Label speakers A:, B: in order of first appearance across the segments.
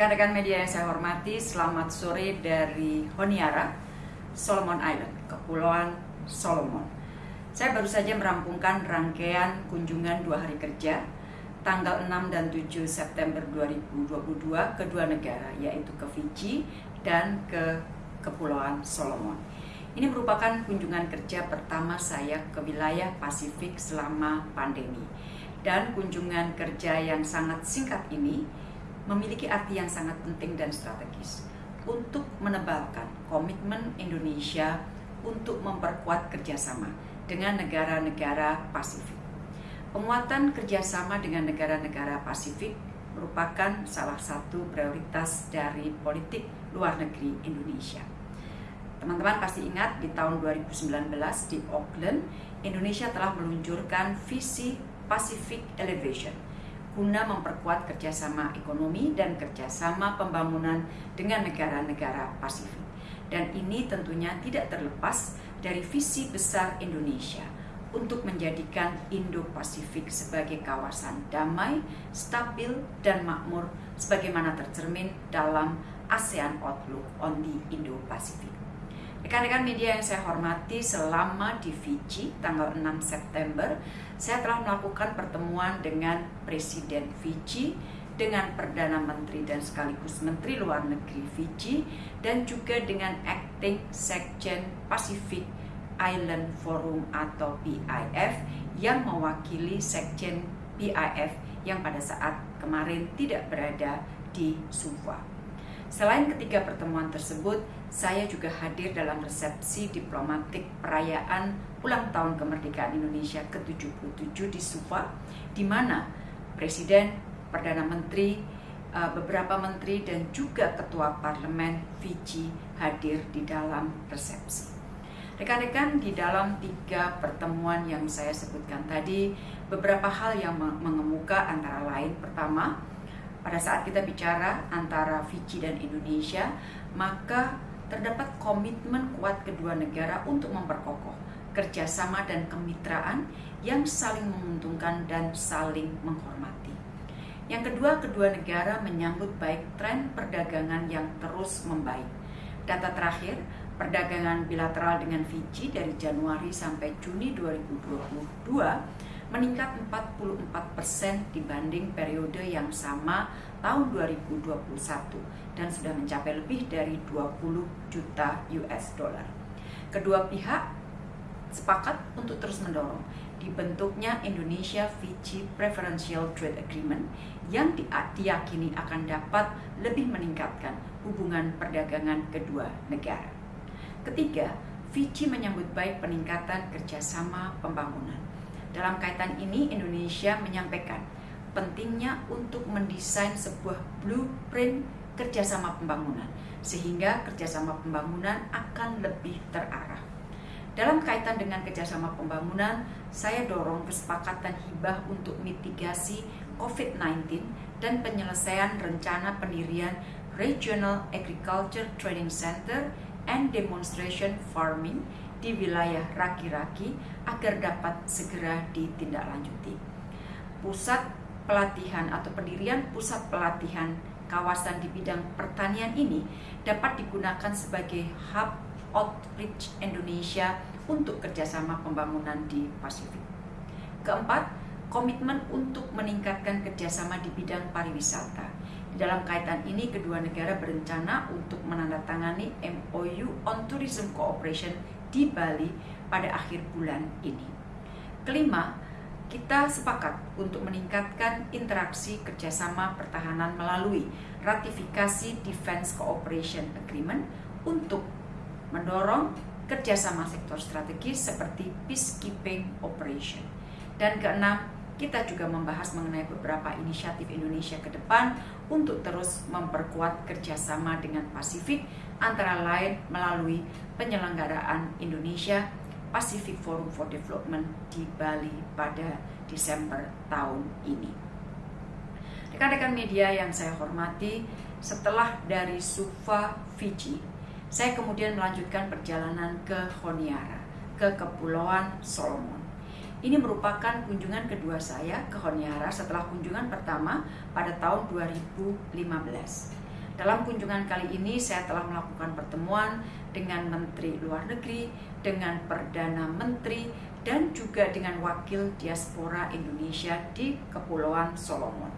A: Rekan-rekan media yang saya hormati, selamat sore dari Honiara, Solomon Island, Kepulauan Solomon. Saya baru saja merampungkan rangkaian kunjungan dua hari kerja tanggal 6 dan 7 September 2022 ke dua negara, yaitu ke Fiji dan ke Kepulauan Solomon. Ini merupakan kunjungan kerja pertama saya ke wilayah Pasifik selama pandemi. Dan kunjungan kerja yang sangat singkat ini memiliki arti yang sangat penting dan strategis untuk menebalkan komitmen Indonesia untuk memperkuat kerjasama dengan negara-negara Pasifik. Penguatan kerjasama dengan negara-negara Pasifik merupakan salah satu prioritas dari politik luar negeri Indonesia. Teman-teman pasti ingat di tahun 2019 di Auckland, Indonesia telah meluncurkan visi Pacific Elevation – guna memperkuat kerjasama ekonomi dan kerjasama pembangunan dengan negara-negara Pasifik. Dan ini tentunya tidak terlepas dari visi besar Indonesia untuk menjadikan Indo-Pasifik sebagai kawasan damai, stabil, dan makmur sebagaimana tercermin dalam ASEAN Outlook on the Indo-Pacific. Rekan-rekan media yang saya hormati, selama di Fiji tanggal 6 September, saya telah melakukan pertemuan dengan Presiden Fiji, dengan Perdana Menteri dan sekaligus Menteri Luar Negeri Fiji, dan juga dengan Acting Sekjen Pacific Island Forum atau PIF yang mewakili Sekjen PIF yang pada saat kemarin tidak berada di Suva. Selain ketiga pertemuan tersebut, saya juga hadir dalam resepsi diplomatik perayaan ulang tahun kemerdekaan Indonesia ke-77 di Suva, di mana Presiden, Perdana Menteri, eh, beberapa menteri dan juga ketua parlemen Fiji hadir di dalam resepsi. Rekan-rekan di dalam tiga pertemuan yang saya sebutkan tadi, beberapa hal yang mengemuka antara lain pertama, pada saat kita bicara antara Fiji dan Indonesia, maka terdapat komitmen kuat kedua negara untuk memperkokoh kerjasama dan kemitraan yang saling menguntungkan dan saling menghormati. Yang kedua, kedua negara menyambut baik tren perdagangan yang terus membaik. Data terakhir, perdagangan bilateral dengan Fiji dari Januari sampai Juni 2022 meningkat 44% dibanding periode yang sama tahun 2021 dan sudah mencapai lebih dari 20 juta US dollar. Kedua pihak sepakat untuk terus mendorong dibentuknya Indonesia Fiji Preferential Trade Agreement yang diyakini akan dapat lebih meningkatkan hubungan perdagangan kedua negara. Ketiga, Fiji menyambut baik peningkatan kerjasama pembangunan dalam kaitan ini, Indonesia menyampaikan pentingnya untuk mendesain sebuah blueprint kerjasama pembangunan, sehingga kerjasama pembangunan akan lebih terarah. Dalam kaitan dengan kerjasama pembangunan, saya dorong kesepakatan hibah untuk mitigasi COVID-19 dan penyelesaian rencana pendirian Regional Agriculture Training Center and Demonstration Farming di wilayah Raki-Raki agar dapat segera ditindaklanjuti. Pusat pelatihan atau pendirian pusat pelatihan kawasan di bidang pertanian ini dapat digunakan sebagai hub outreach Indonesia untuk kerjasama pembangunan di Pasifik. Keempat, komitmen untuk meningkatkan kerjasama di bidang pariwisata. Dalam kaitan ini, kedua negara berencana untuk menandatangani MOU on Tourism Cooperation di Bali pada akhir bulan ini. Kelima, kita sepakat untuk meningkatkan interaksi kerjasama pertahanan melalui ratifikasi Defense Cooperation Agreement untuk mendorong kerjasama sektor strategis seperti peacekeeping operation. Dan keenam, kita juga membahas mengenai beberapa inisiatif Indonesia ke depan untuk terus memperkuat kerjasama dengan Pasifik antara lain melalui penyelenggaraan Indonesia Pacific Forum for Development di Bali pada Desember tahun ini. Rekan-rekan media yang saya hormati, setelah dari Suva, Fiji, saya kemudian melanjutkan perjalanan ke Honiara, ke Kepulauan Solomon. Ini merupakan kunjungan kedua saya ke Honiara setelah kunjungan pertama pada tahun 2015. Dalam kunjungan kali ini saya telah melakukan pertemuan dengan Menteri Luar Negeri, dengan Perdana Menteri, dan juga dengan Wakil Diaspora Indonesia di Kepulauan Solomon.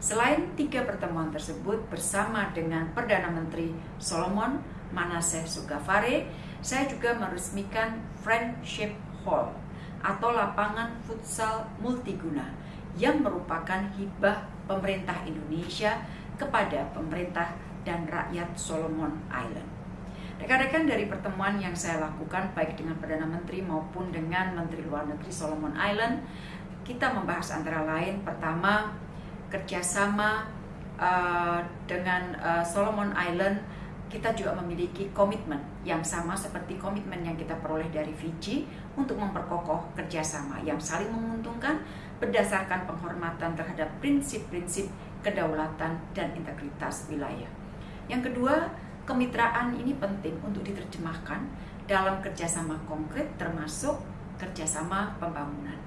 A: Selain tiga pertemuan tersebut bersama dengan Perdana Menteri Solomon, Manaseh Sugafare, saya juga meresmikan Friendship Hall atau lapangan futsal multiguna yang merupakan hibah pemerintah Indonesia kepada pemerintah dan rakyat Solomon Island. Rekan-rekan dari pertemuan yang saya lakukan baik dengan Perdana Menteri maupun dengan Menteri Luar Negeri Solomon Island, kita membahas antara lain pertama kerjasama uh, dengan uh, Solomon Island kita juga memiliki komitmen yang sama seperti komitmen yang kita peroleh dari Fiji untuk memperkokoh kerjasama yang saling menguntungkan berdasarkan penghormatan terhadap prinsip-prinsip kedaulatan dan integritas wilayah. Yang kedua, kemitraan ini penting untuk diterjemahkan dalam kerjasama konkret termasuk kerjasama pembangunan.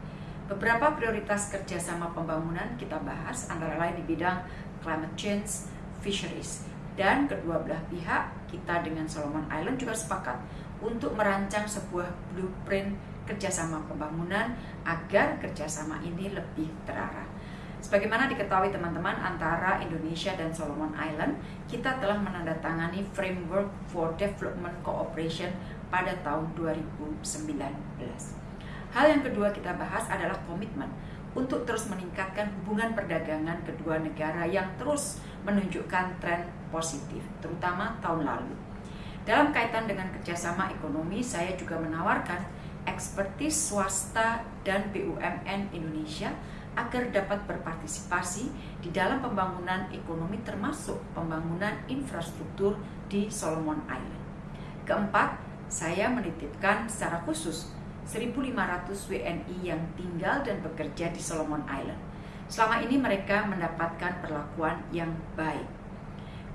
A: Beberapa prioritas kerjasama pembangunan kita bahas antara lain di bidang climate change, fisheries, dan kedua belah pihak kita dengan Solomon Island juga sepakat untuk merancang sebuah blueprint kerjasama pembangunan agar kerjasama ini lebih terarah. Sebagaimana diketahui teman-teman antara Indonesia dan Solomon Island, kita telah menandatangani Framework for Development Cooperation pada tahun 2019. Hal yang kedua kita bahas adalah komitmen untuk terus meningkatkan hubungan perdagangan kedua negara yang terus menunjukkan tren positif, terutama tahun lalu. Dalam kaitan dengan kerjasama ekonomi, saya juga menawarkan ekspertis swasta dan BUMN Indonesia agar dapat berpartisipasi di dalam pembangunan ekonomi termasuk pembangunan infrastruktur di Solomon Island. Keempat, saya menitipkan secara khusus 1.500 WNI yang tinggal dan bekerja di Solomon Island. Selama ini mereka mendapatkan perlakuan yang baik.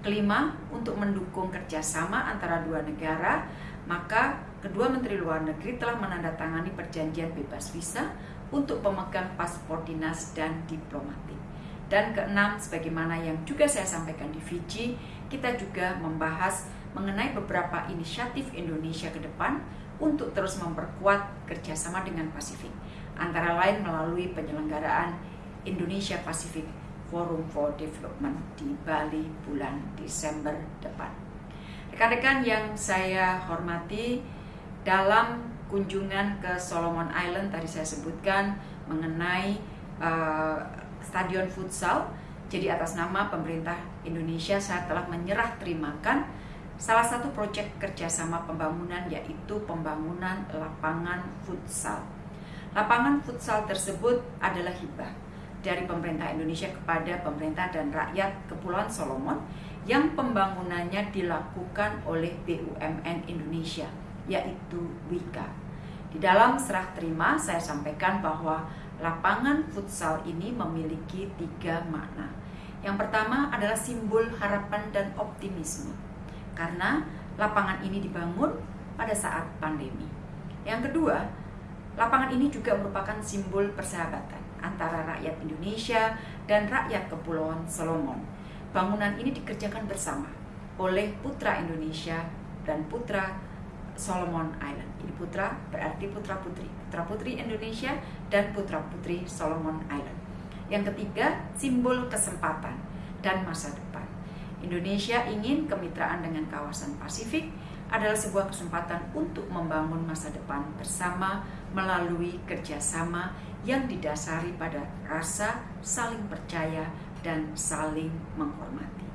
A: Kelima, untuk mendukung kerjasama antara dua negara, maka kedua Menteri Luar Negeri telah menandatangani perjanjian bebas visa untuk pemegang paspor dinas dan diplomatik. Dan keenam, sebagaimana yang juga saya sampaikan di Fiji, kita juga membahas mengenai beberapa inisiatif Indonesia ke depan untuk terus memperkuat kerjasama dengan Pasifik, antara lain melalui penyelenggaraan Indonesia Pacific Forum for Development di Bali bulan Desember depan. Rekan-rekan yang saya hormati, dalam kunjungan ke Solomon Island tadi saya sebutkan mengenai uh, stadion futsal. Jadi atas nama pemerintah Indonesia saya telah menyerah terimakan salah satu proyek kerjasama pembangunan yaitu pembangunan lapangan futsal. Lapangan futsal tersebut adalah hibah dari pemerintah Indonesia kepada pemerintah dan rakyat Kepulauan Solomon yang pembangunannya dilakukan oleh BUMN Indonesia yaitu WIKA. Di dalam serah terima saya sampaikan bahwa lapangan futsal ini memiliki tiga makna. Yang pertama adalah simbol harapan dan optimisme. Karena lapangan ini dibangun pada saat pandemi. Yang kedua, lapangan ini juga merupakan simbol persahabatan antara rakyat Indonesia dan rakyat Kepulauan Solomon. Bangunan ini dikerjakan bersama oleh putra Indonesia dan putra Solomon Island. Ini putra berarti putra putri, putra putri Indonesia dan putra putri Solomon Island. Yang ketiga, simbol kesempatan dan masa depan. Indonesia ingin kemitraan dengan kawasan Pasifik adalah sebuah kesempatan untuk membangun masa depan bersama melalui kerjasama yang didasari pada rasa saling percaya dan saling menghormati.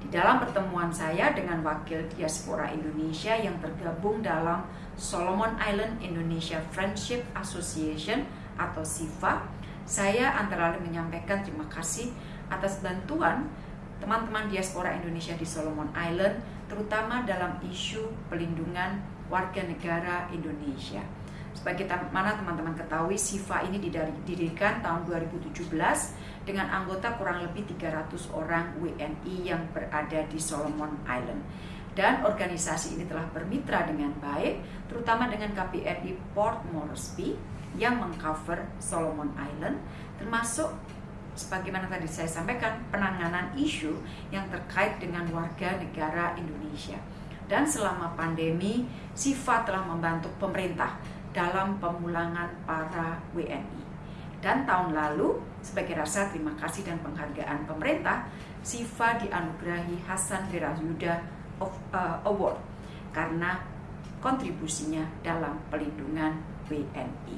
A: Di dalam pertemuan saya dengan wakil diaspora Indonesia yang tergabung dalam Solomon Island Indonesia Friendship Association atau SIFA, saya antara lain menyampaikan terima kasih atas bantuan teman-teman diaspora Indonesia di Solomon Island, terutama dalam isu pelindungan warga negara Indonesia. Sebagai mana teman-teman ketahui, SIFA ini didirikan tahun 2017 dengan anggota kurang lebih 300 orang WNI yang berada di Solomon Island. Dan organisasi ini telah bermitra dengan baik, terutama dengan KPRI Port Moresby yang mengcover Solomon Island, termasuk sebagaimana tadi saya sampaikan penanganan isu yang terkait dengan warga negara Indonesia. Dan selama pandemi, SIFA telah membantu pemerintah dalam pemulangan para WNI. Dan tahun lalu, sebagai rasa terima kasih dan penghargaan pemerintah, SIFA dianugerahi Hasan Wirayuda uh, Award karena kontribusinya dalam pelindungan WNI.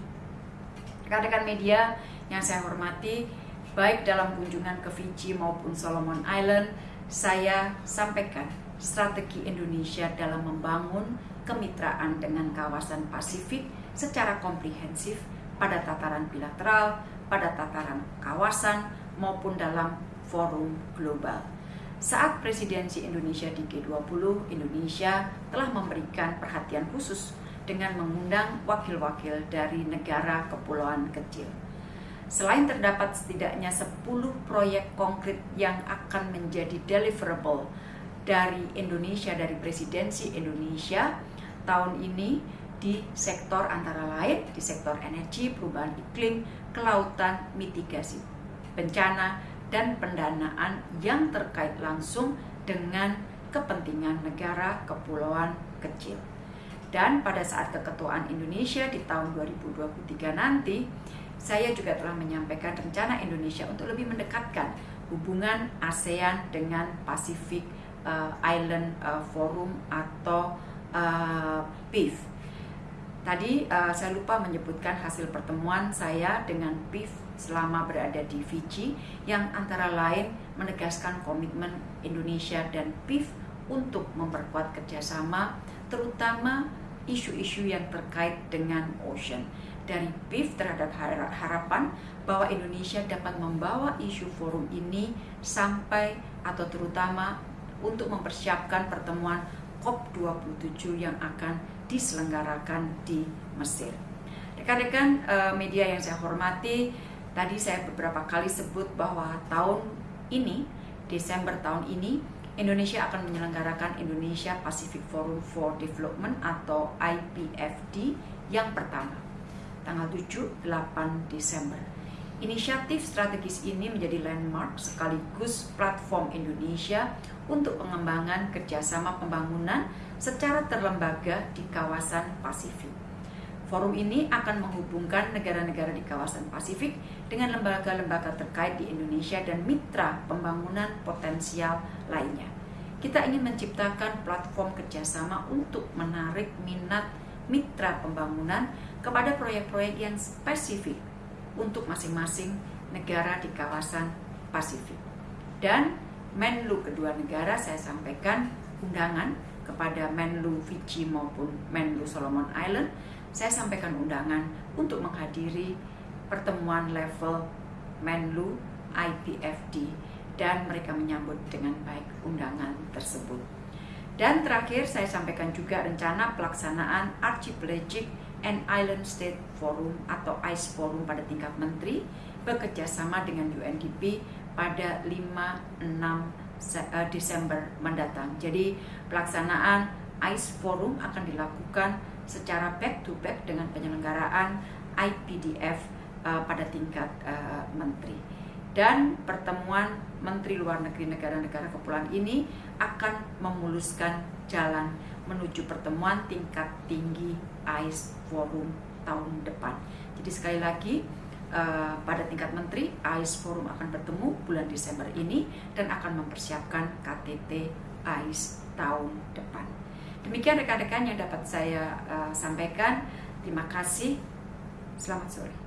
A: Rekan-rekan media yang saya hormati, baik dalam kunjungan ke Fiji maupun Solomon Island, saya sampaikan strategi Indonesia dalam membangun kemitraan dengan kawasan Pasifik secara komprehensif pada tataran bilateral, pada tataran kawasan, maupun dalam forum global. Saat presidensi Indonesia di G20, Indonesia telah memberikan perhatian khusus dengan mengundang wakil-wakil dari negara kepulauan kecil. Selain terdapat setidaknya 10 proyek konkret yang akan menjadi deliverable dari Indonesia, dari presidensi Indonesia tahun ini di sektor antara lain, di sektor energi, perubahan iklim, kelautan, mitigasi bencana, dan pendanaan yang terkait langsung dengan kepentingan negara kepulauan kecil. Dan pada saat keketuaan Indonesia di tahun 2023 nanti, saya juga telah menyampaikan rencana Indonesia untuk lebih mendekatkan hubungan ASEAN dengan Pacific uh, Island uh, Forum atau uh, PIF. Tadi uh, saya lupa menyebutkan hasil pertemuan saya dengan PIF selama berada di Fiji yang antara lain menegaskan komitmen Indonesia dan PIF untuk memperkuat kerjasama terutama isu-isu yang terkait dengan ocean. Dari PIF terhadap harapan bahwa Indonesia dapat membawa isu forum ini sampai atau terutama untuk mempersiapkan pertemuan COP27 yang akan diselenggarakan di Mesir. Rekan-rekan eh, media yang saya hormati, Tadi saya beberapa kali sebut bahwa tahun ini, Desember tahun ini, Indonesia akan menyelenggarakan Indonesia Pacific Forum for Development atau IPFD yang pertama, tanggal 7-8 Desember. Inisiatif strategis ini menjadi landmark sekaligus platform Indonesia untuk pengembangan kerjasama pembangunan secara terlembaga di kawasan Pasifik. Forum ini akan menghubungkan negara-negara di kawasan Pasifik dengan lembaga-lembaga terkait di Indonesia dan mitra pembangunan potensial lainnya. Kita ingin menciptakan platform kerjasama untuk menarik minat mitra pembangunan kepada proyek-proyek yang spesifik untuk masing-masing negara di kawasan Pasifik. Dan Menlu kedua negara saya sampaikan undangan kepada Menlu Fiji maupun Menlu Solomon Island saya sampaikan undangan untuk menghadiri pertemuan level Menlu IPFD dan mereka menyambut dengan baik undangan tersebut. Dan terakhir saya sampaikan juga rencana pelaksanaan Archipelagic and Island State Forum atau ICE Forum pada tingkat menteri bekerjasama dengan UNDP pada 5-6 eh, Desember mendatang. Jadi pelaksanaan ICE Forum akan dilakukan secara back to back dengan penyelenggaraan IPDF uh, pada tingkat uh, menteri. Dan pertemuan menteri luar negeri negara-negara kepulauan ini akan memuluskan jalan menuju pertemuan tingkat tinggi ICE Forum tahun depan. Jadi sekali lagi uh, pada tingkat menteri ICE Forum akan bertemu bulan Desember ini dan akan mempersiapkan KTT ICE tahun depan. Demikian rekan-rekan yang dapat saya uh, sampaikan. Terima kasih. Selamat sore.